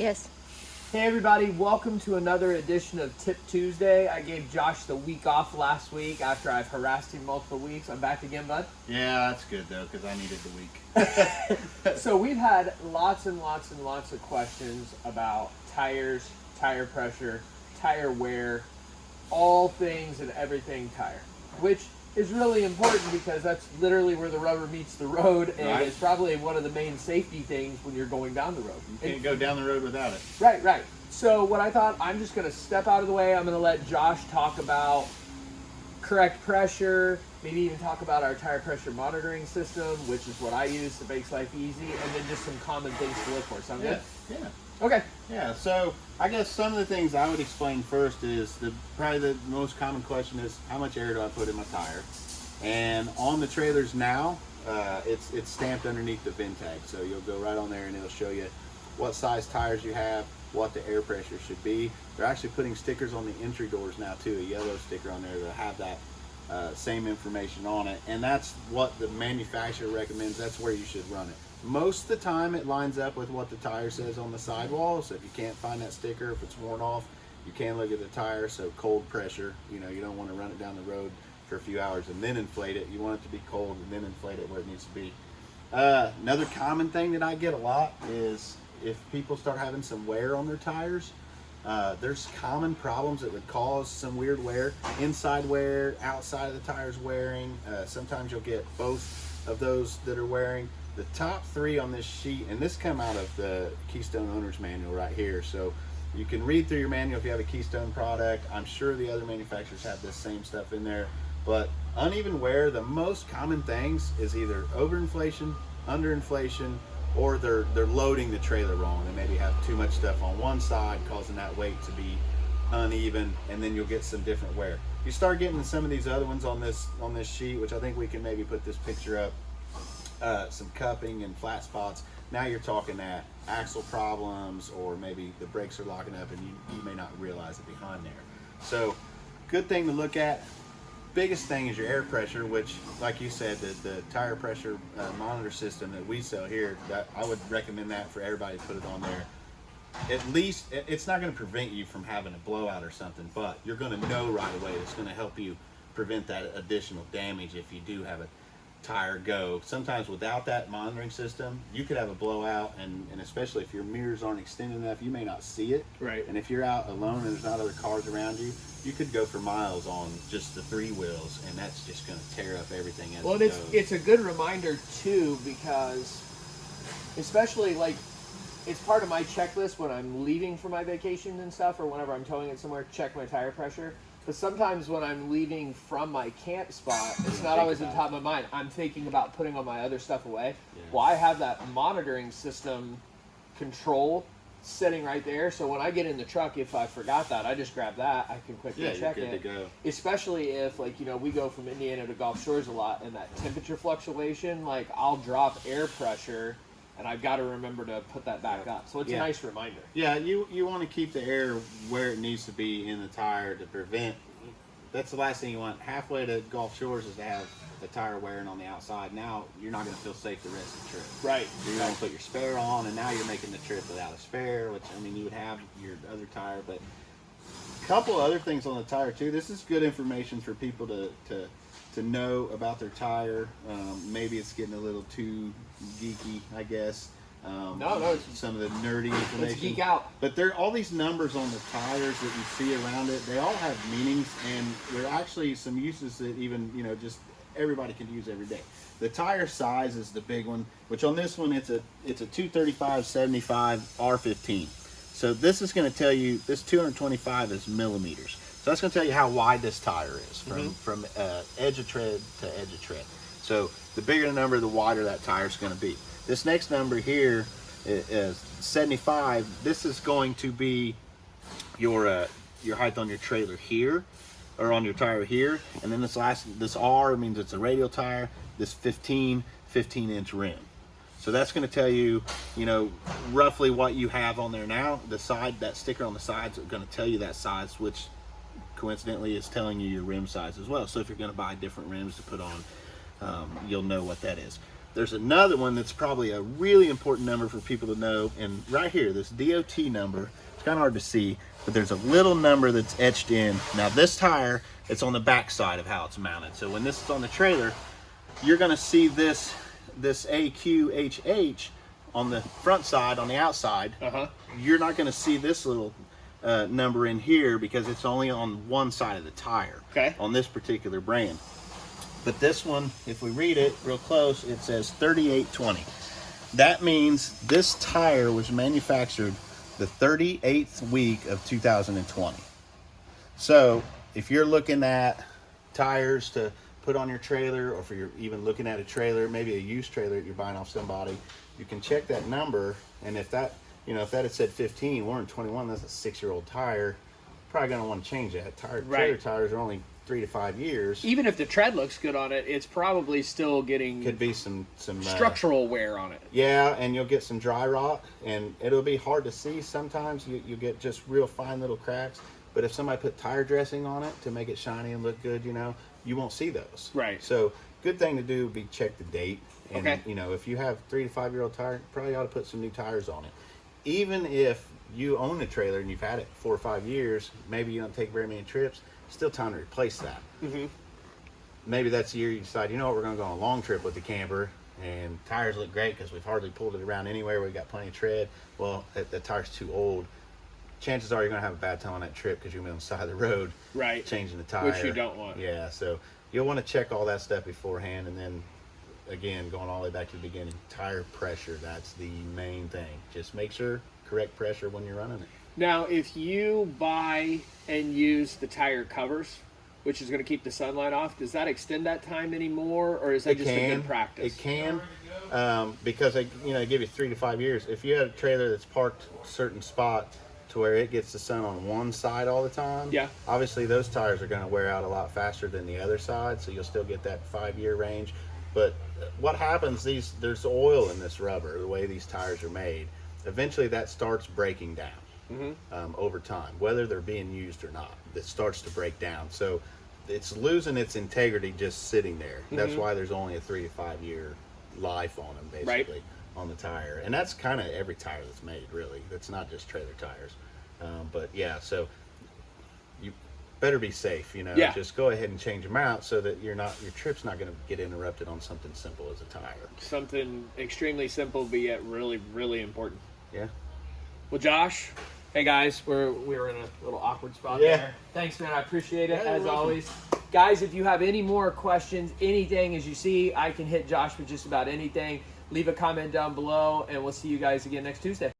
Yes. Hey everybody, welcome to another edition of Tip Tuesday. I gave Josh the week off last week after I've harassed him multiple weeks. I'm back again, bud. Yeah, that's good though, because I needed the week. So we've had lots and lots and lots of questions about tires, tire pressure, tire wear, all things and everything tire, which is really important because that's literally where the rubber meets the road and Right. it's probably one of the main safety things when you're going down the road. You can't go down the road without it. Right, right. So what I thought, I'm just gonna step out of the way. I'm gonna let Josh talk about correct pressure, maybe even talk about our tire pressure monitoring system, which is what I use that makes life easy, and then just some common things to look for. Sound Yeah, good? yeah, Okay. Yeah. So I guess some of the things I would explain first is the probably the most common question is how much air do I put in my tire? And on the trailers now, uh, it's it's stamped underneath the VIN tag, so you'll go right on there and it'll show you what size tires you have, what the air pressure should be. They're actually putting stickers on the entry doors now too, a yellow sticker on there to have that uh, same information on it, and that's what the manufacturer recommends. That's where you should run it. Most of the time, it lines up with what the tire says on the sidewall. So if you can't find that sticker, if it's worn off, you can look at the tire. So cold pressure, you know, you don't want to run it down the road for a few hours and then inflate it. You want it to be cold and then inflate it where it needs to be. Uh, another common thing that I get a lot is if people start having some wear on their tires, uh, there's common problems that would cause some weird wear. Inside wear, outside of the tires wearing. Uh, sometimes you'll get both of those that are wearing. The top three on this sheet, and this come out of the Keystone Owner's Manual right here. So you can read through your manual if you have a Keystone product. I'm sure the other manufacturers have this same stuff in there. But uneven wear, the most common things is either overinflation, underinflation, or they're they're loading the trailer wrong. They maybe have too much stuff on one side, causing that weight to be uneven, and then you'll get some different wear. You start getting some of these other ones on this on this sheet, which I think we can maybe put this picture up. Uh, some cupping and flat spots. Now you're talking that axle problems, or maybe the brakes are locking up, and you, you may not realize it behind there. So, good thing to look at biggest thing is your air pressure, which, like you said, the, the tire pressure uh, monitor system that we sell here, that I would recommend that for everybody to put it on there. At least it's not going to prevent you from having a blowout or something, but you're going to know right away. It's going to help you prevent that additional damage if you do have a tire go. Sometimes without that monitoring system, you could have a blowout, and, and especially if your mirrors aren't extended enough, you may not see it. Right. And if you're out alone and there's not other cars around you, you could go for miles on just the three wheels, and that's just going to tear up everything as Well, it it's goes. it's a good reminder too because, especially like, it's part of my checklist when I'm leaving for my vacation and stuff, or whenever I'm towing it somewhere. Check my tire pressure. But sometimes when I'm leaving from my camp spot, it's not always on about top of my mind. I'm thinking about putting all my other stuff away. Yeah. Well, I have that monitoring system control sitting right there. So when I get in the truck, if I forgot that, I just grab that. I can quickly yeah, you're check good it to go. especially if like you know we go from indiana to gulf shores a lot and that temperature fluctuation like i'll drop air pressure and i've got to remember to put that back up so it's Yeah. a nice reminder Yeah, you you want to keep the air where it needs to be in the tire to prevent. That's the last thing you want. Halfway to Gulf Shores is to have the tire wearing on the outside. Now you're not going to feel safe the rest of the trip. right You're going to put your spare on, and now you're making the trip without a spare, which I mean you would have your other tire, but a couple other things on the tire too. This is good information for people to to to know about their tire. Um, maybe it's getting a little too geeky, I guess. Um, No, no, some of the nerdy information. let's geek out But there, all these numbers on the tires that you see around it, they all have meanings, and there are actually some uses that even you know just everybody can use every day. The tire size is the big one, which on this one it's a it's a 235 75 R15. So this is going to tell you this 225 is millimeters. So that's going to tell you how wide this tire is from from uh, edge of tread to edge of tread. So the bigger the number, the wider that tire is going to be. This next number here is 75. This is going to be your uh, your height on your trailer here, or on your tire here, and then this last this R means it's a radial tire. This 15 15 inch rim. So that's going to tell you, you know, roughly what you have on there now. The side, that sticker on the sides is going to tell you that size, which coincidentally is telling you your rim size as well. So if you're going to buy different rims to put on, um, you'll know what that is. there's another one that's probably a really important number for people to know. And right here, this DOT number, it's kind of hard to see, but there's a little number that's etched in. Now this tire, it's on the back side of how it's mounted. So when this is on the trailer, you're gonna see this, this AQHH on the front side, on the outside. Uh-huh. You're not gonna see this little uh, number in here because it's only on one side of the tire. Okay. On this particular brand. But this one, if we read it real close, it says 3820. That means this tire was manufactured the 38th week of 2020. So if you're looking at tires to put on your trailer, or if you're even looking at a trailer, maybe a used trailer that you're buying off somebody, you can check that number. And if that, you know, if that had said 15, we're in 21, that's a six-year-old tire. Probably gonna want to change that. Tire, Trailer tires are only three to five years. Even if the tread looks good on it, it's probably still getting Could be some some uh, structural wear on it. Yeah, and you'll get some dry rot, and it'll be hard to see sometimes. You, you get just real fine little cracks. But if somebody put tire dressing on it to make it shiny and look good, you know, you won't see those. Right. So, good thing to do would be check the date. And, Okay. you know, if you have three to five year old tire, probably ought to put some new tires on it. Even if you own a trailer and you've had it four or five years, maybe you don't take very many trips, still time to replace that Mm-hmm. maybe that's the year you decide, you know what, we're going to go on a long trip with the camper, and tires look great because we've hardly pulled it around anywhere. We've got plenty of tread. Well, the, the tire's too old. Chances are you're going to have a bad time on that trip because you're going to be on the side of the road Right. changing the tire. Which you don't want. Yeah, so you'll want to check all that stuff beforehand, and then again, going all the way back to the beginning, tire pressure. That's the main thing. Just make sure correct pressure when you're running it. Now, if you buy and use the tire covers, which is going to keep the sunlight off, does that extend that time anymore, or is that just a good practice? It can, um, because they, you know, they give you three to five years. If you had a trailer that's parked a certain spot to where it gets the sun on one side all the time, Yeah. obviously those tires are going to wear out a lot faster than the other side, so you'll still get that five year range. But what happens? These there's oil in this rubber. The way these tires are made, eventually that starts breaking down Mhm. um, over time, whether they're being used or not. It starts to break down. So it's losing its integrity just sitting there. That's Mhm. why there's only a three to five year life on them, Right. basically, on the tire. And that's kind of every tire that's made, really. That's not just trailer tires. Um, but yeah, so you better be safe. You know, Yeah. just go ahead and change them out so that you're not your trip's not going to get interrupted on something simple as a tire. Something extremely simple, but yet really, really important. Yeah. Well, Josh, hey guys, we're we're in a little awkward spot Yeah. there. Thanks, man. I appreciate it Yeah, as welcome. always. Guys, if you have any more questions, anything as you see, I can hit Josh with just about anything. Leave a comment down below, and we'll see you guys again next Tuesday.